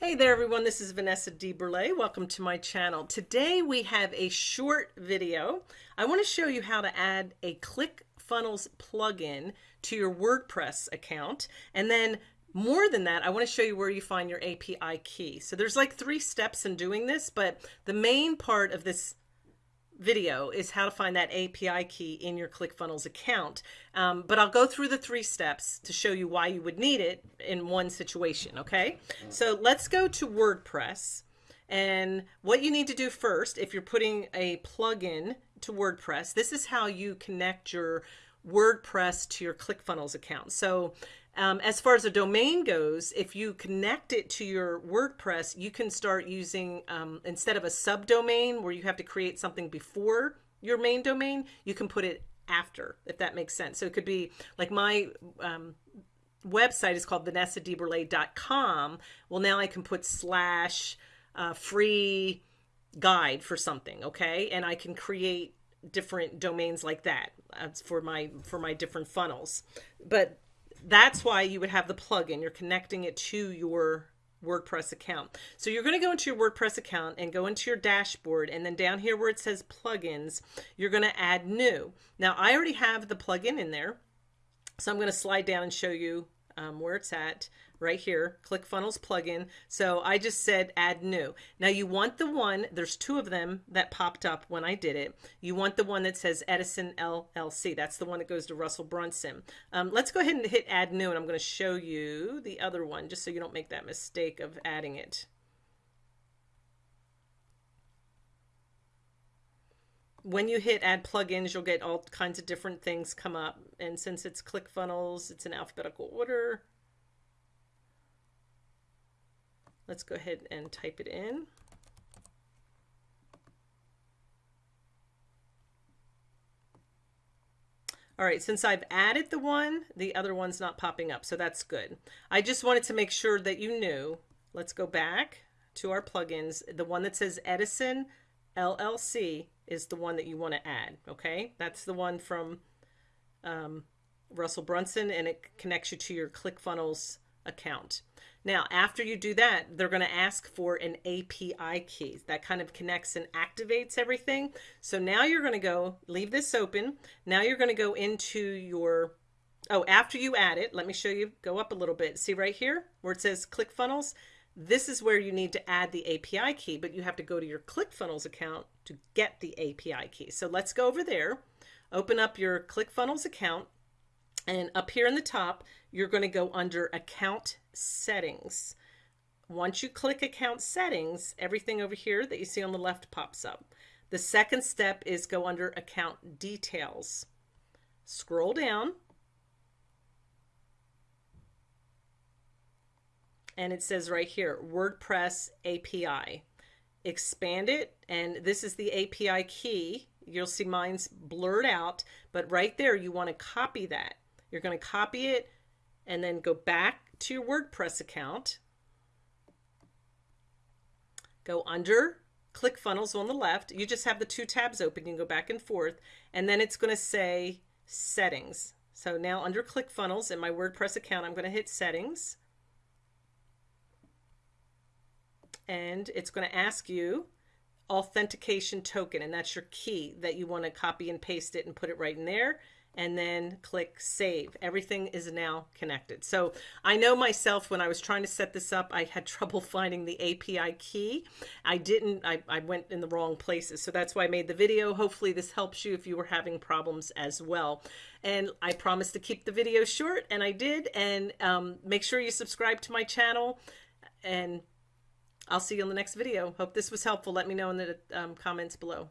Hey there everyone, this is Vanessa DeBurle. Welcome to my channel. Today we have a short video. I want to show you how to add a ClickFunnels plugin to your WordPress account. And then more than that, I want to show you where you find your API key. So there's like three steps in doing this, but the main part of this video is how to find that API key in your ClickFunnels account. Um, but I'll go through the three steps to show you why you would need it in one situation, okay? So let's go to WordPress. And what you need to do first, if you're putting a plugin to WordPress, this is how you connect your WordPress to your ClickFunnels account. So um, as far as a domain goes, if you connect it to your WordPress, you can start using, um, instead of a subdomain where you have to create something before your main domain, you can put it after, if that makes sense. So it could be like my um, website is called vanessadeburle.com. Well, now I can put slash uh, free guide for something, okay? And I can create different domains like that uh, for my for my different funnels. But that's why you would have the plugin. You're connecting it to your WordPress account. So you're going to go into your WordPress account and go into your dashboard and then down here where it says plugins, you're going to add new. Now I already have the plugin in there. So I'm going to slide down and show you um, where it's at right here, ClickFunnels plugin. So I just said add new. Now you want the one, there's two of them that popped up when I did it. You want the one that says Etison LLC. That's the one that goes to Russell Brunson. Um, let's go ahead and hit add new and I'm going to show you the other one just so you don't make that mistake of adding it. when you hit add plugins, you'll get all kinds of different things come up. And since it's ClickFunnels, it's in alphabetical order. Let's go ahead and type it in. All right, since I've added the one, the other one's not popping up, so that's good. I just wanted to make sure that you knew. Let's go back to our plugins. The one that says Etison LLC is the one that you want to add, okay? That's the one from um, Russell Brunson, and it connects you to your ClickFunnels account. Now, after you do that, they're going to ask for an API key that kind of connects and activates everything. So now you're going to go leave this open. Now you're going to go into your, oh, after you add it, let me show you, go up a little bit. See right here where it says ClickFunnels? This is where you need to add the API key, but you have to go to your ClickFunnels account to get the API key. So let's go over there, open up your ClickFunnels account, and up here in the top, you're going to go under account settings. Once you click account settings, everything over here that you see on the left pops up. The second step is go under account details. Scroll down. And it says right here, WordPress API. Expand it, and this is the API key. You'll see mine's blurred out, but right there, you want to copy that. You're going to copy it and then go back to your WordPress account. Go under ClickFunnels on the left. You just have the two tabs open. You can go back and forth. And then it's going to say settings. So now under ClickFunnels in my WordPress account, I'm going to hit settings. And it's going to ask you authentication token. And that's your key that you want to copy and paste it and put it right in there and then click save. Everything is now connected. So I know myself when I was trying to set this up, I had trouble finding the API key. I didn't, I, I went in the wrong places. So that's why I made the video. Hopefully this helps you if you were having problems as well. And I promised to keep the video short and I did. And um, make sure you subscribe to my channel and I'll see you in the next video. Hope this was helpful. Let me know in the um, comments below.